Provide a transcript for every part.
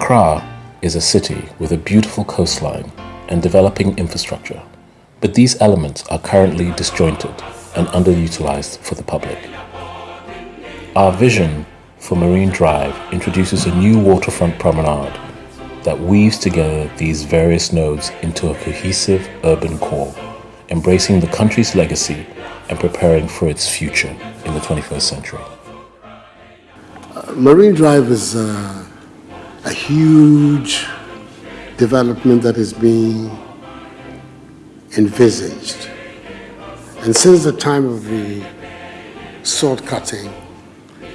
Accra is a city with a beautiful coastline and developing infrastructure, but these elements are currently disjointed and underutilized for the public. Our vision for Marine Drive introduces a new waterfront promenade that weaves together these various nodes into a cohesive urban core, embracing the country's legacy and preparing for its future in the 21st century. Uh, Marine Drive is uh, a huge development that is being envisaged. And since the time of the sword cutting,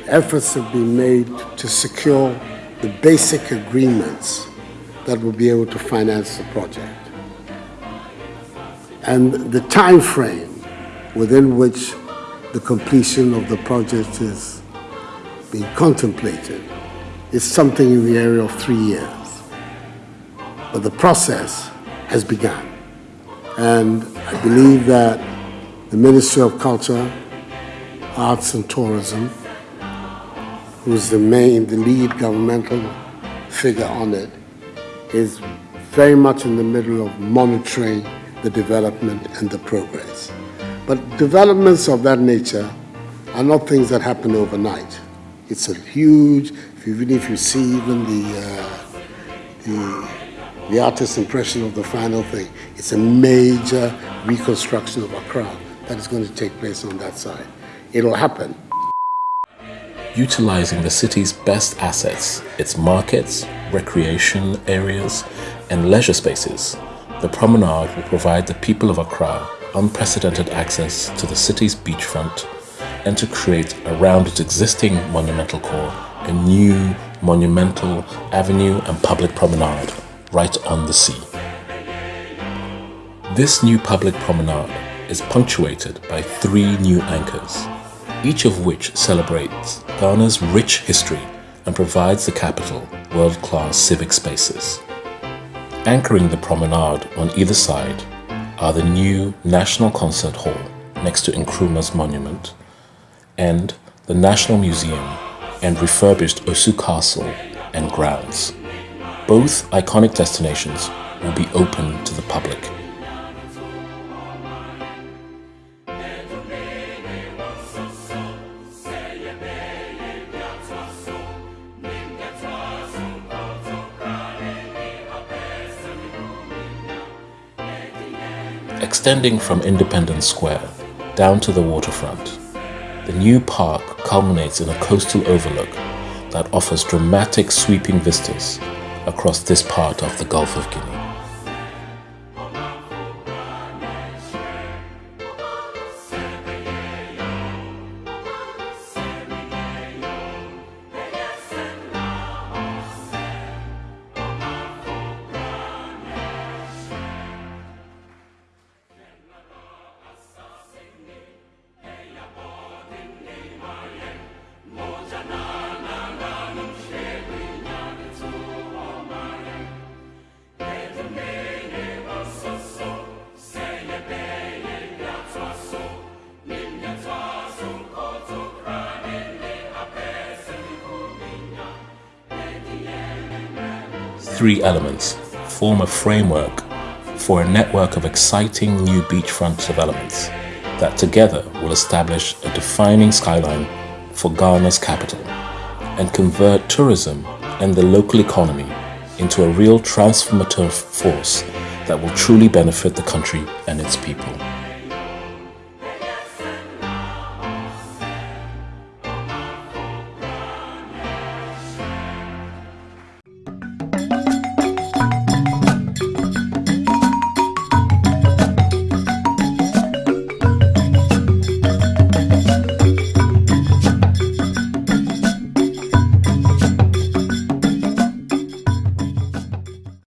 efforts have been made to secure the basic agreements that will be able to finance the project. And the time frame within which the completion of the project is being contemplated is something in the area of three years. But the process has begun. And I believe that the Ministry of Culture, Arts and Tourism, who's the main, the lead governmental figure on it, is very much in the middle of monitoring the development and the progress. But developments of that nature are not things that happen overnight. It's a huge, even if you see even the, uh, the, the artist's impression of the final thing, it's a major reconstruction of Accra that is going to take place on that side. It'll happen. Utilizing the city's best assets, its markets, recreation areas, and leisure spaces, the promenade will provide the people of Accra unprecedented access to the city's beachfront and to create around its existing monumental core a new monumental avenue and public promenade right on the sea. This new public promenade is punctuated by three new anchors, each of which celebrates Ghana's rich history and provides the capital world-class civic spaces. Anchoring the promenade on either side are the new National Concert Hall next to Nkrumah's monument and the National Museum and refurbished Osu Castle and grounds. Both iconic destinations will be open to the public. Extending from Independence Square down to the waterfront, the new park culminates in a coastal overlook that offers dramatic sweeping vistas across this part of the Gulf of Guinea. Three elements form a framework for a network of exciting new beachfront developments that together will establish a defining skyline for Ghana's capital and convert tourism and the local economy into a real transformative force that will truly benefit the country and its people.